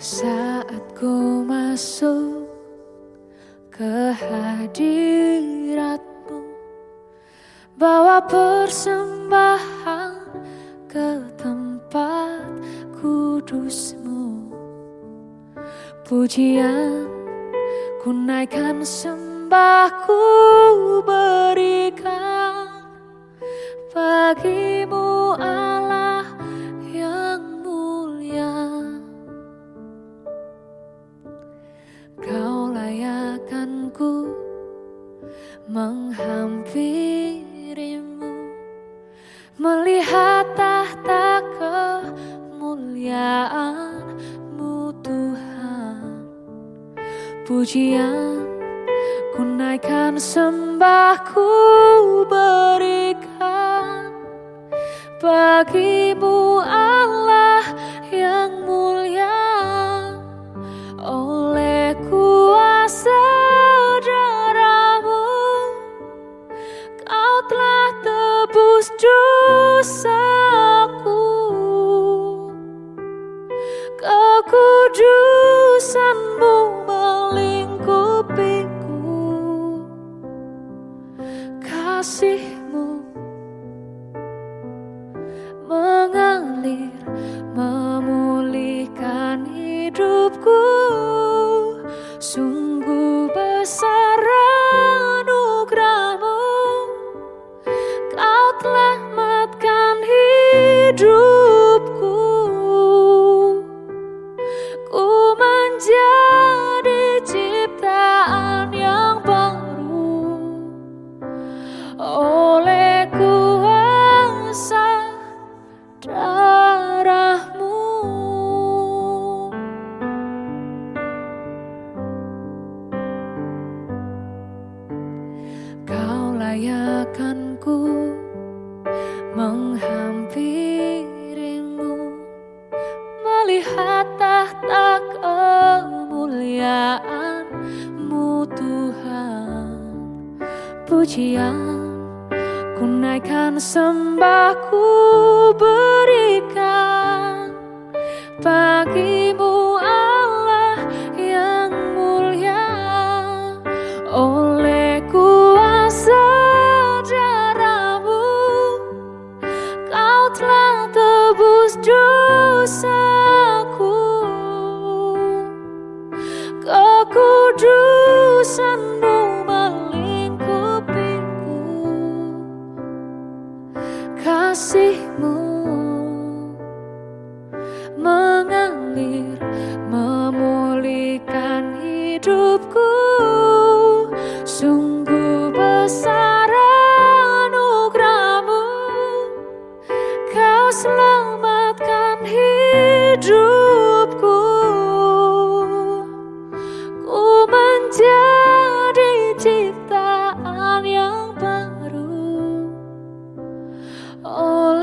Saat ku masuk ke hadiratmu Bawa persembahan ke tempat kudusmu. Pujian ku naikkan sembahku berikan layakanku menghampirimu Melihat tahta kemuliaanmu Tuhan. Pujian ku naikkan sembahku berikan Bagimu dosaku. Kekudusanmu melingkupiku. Kasihmu hidupku. Ku menjadi ciptaan yang baru. Oleh kuasa darahmu. Kau layakanku Tahta kemuliaanmu Tuhan. Pujian ku naikkan sembahku berikan Bagimu Allah yang mulia. Oleh kuasa darahmu Kau telah tebus dosaku mengalir memulihkan hidupku. Sungguh besar anugerahmu. Kau selamatkan hidupku. Ku menjadi ciptaan yang baru. oleh